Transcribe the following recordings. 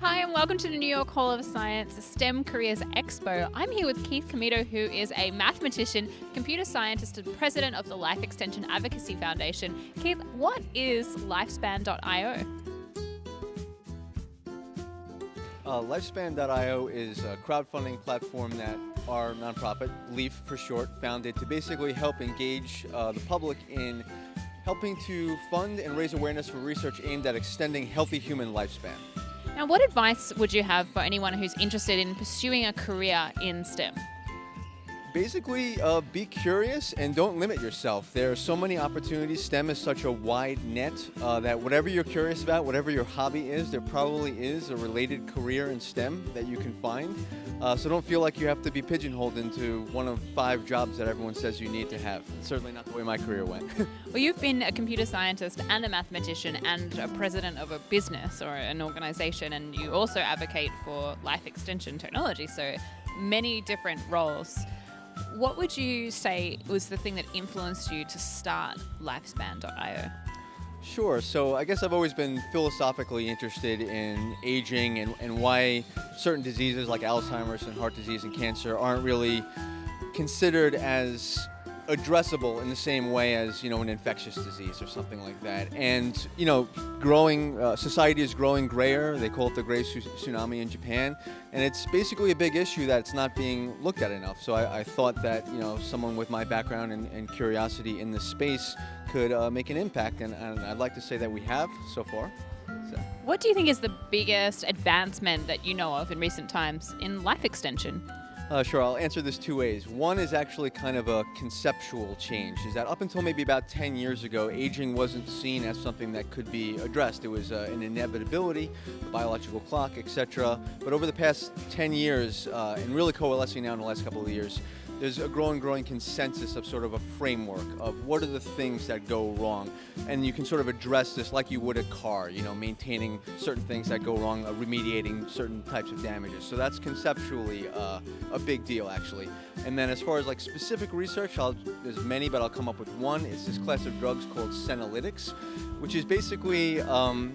Hi, and welcome to the New York Hall of Science STEM Careers Expo. I'm here with Keith Comito, who is a mathematician, computer scientist, and president of the Life Extension Advocacy Foundation. Keith, what is Lifespan.io? Uh, Lifespan.io is a crowdfunding platform that our nonprofit, LEAF for short, founded to basically help engage uh, the public in helping to fund and raise awareness for research aimed at extending healthy human lifespan. Now, what advice would you have for anyone who's interested in pursuing a career in STEM? Basically, uh, be curious and don't limit yourself. There are so many opportunities. STEM is such a wide net uh, that whatever you're curious about, whatever your hobby is, there probably is a related career in STEM that you can find. Uh, so don't feel like you have to be pigeonholed into one of five jobs that everyone says you need to have. It's certainly not the way my career went. well, you've been a computer scientist and a mathematician and a president of a business or an organization, and you also advocate for life extension technology. So many different roles. What would you say was the thing that influenced you to start Lifespan.io? Sure. So I guess I've always been philosophically interested in aging and, and why certain diseases like Alzheimer's and heart disease and cancer aren't really considered as addressable in the same way as you know an infectious disease or something like that. And you know, growing uh, society is growing grayer. They call it the gray tsunami in Japan, and it's basically a big issue that's not being looked at enough. So I, I thought that you know someone with my background and, and curiosity in this space could uh, make an impact, and, and I'd like to say that we have so far. So. What do you think is the biggest advancement that you know of in recent times in life extension? Uh, sure, I'll answer this two ways. One is actually kind of a conceptual change, is that up until maybe about 10 years ago, aging wasn't seen as something that could be addressed. It was uh, an inevitability, the biological clock, etc. But over the past 10 years, uh, and really coalescing now in the last couple of years, there's a growing, growing consensus of sort of a framework of what are the things that go wrong. And you can sort of address this like you would a car, you know, maintaining certain things that go wrong, uh, remediating certain types of damages. So that's conceptually uh, a big deal, actually. And then as far as like specific research, I'll, there's many, but I'll come up with one. It's this class of drugs called senolytics, which is basically um,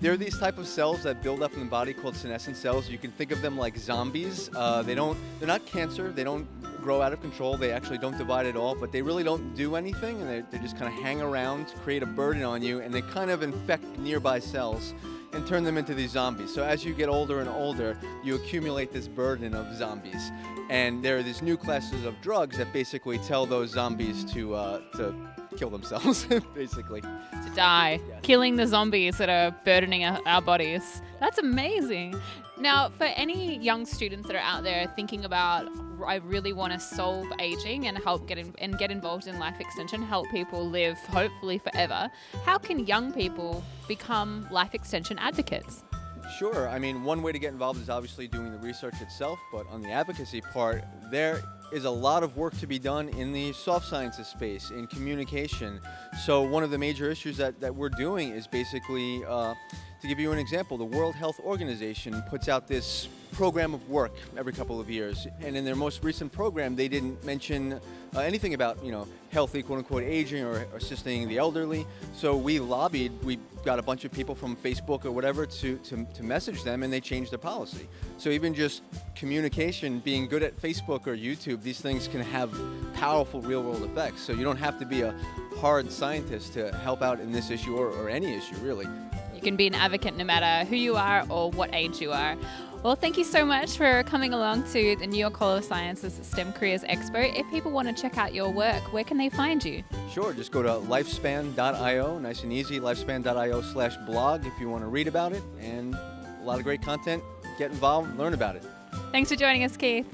there are these type of cells that build up in the body called senescent cells. You can think of them like zombies. Uh, they don't, they're not cancer. They don't grow out of control. They actually don't divide at all, but they really don't do anything, and they, they just kind of hang around, create a burden on you, and they kind of infect nearby cells and turn them into these zombies. So as you get older and older, you accumulate this burden of zombies. And there are these new classes of drugs that basically tell those zombies to, uh, to kill themselves, basically. To die. Yes. Killing the zombies that are burdening our bodies. That's amazing. Now, for any young students that are out there thinking about, I really want to solve aging and help get in, and get involved in life extension, help people live hopefully forever. How can young people become life extension advocates? Sure. I mean, one way to get involved is obviously doing the research itself, but on the advocacy part, there is a lot of work to be done in the soft sciences space, in communication. So one of the major issues that, that we're doing is basically, uh, to give you an example, the World Health Organization puts out this program of work every couple of years. And in their most recent program, they didn't mention uh, anything about, you know, healthy, quote unquote, aging or, assisting the elderly. So we lobbied, we got a bunch of people from Facebook or whatever to, to, to message them and they changed their policy. So even just communication, being good at Facebook or YouTube, these things can have powerful real world effects. So you don't have to be a hard scientist to help out in this issue or, or any issue really. You can be an advocate no matter who you are or what age you are. Well, thank you so much for coming along to the New York Hall of Sciences STEM Careers Expo. If people want to check out your work, where can they find you? Sure, just go to lifespan.io, nice and easy, lifespan.io slash blog if you want to read about it, and a lot of great content. Get involved, learn about it. Thanks for joining us, Keith.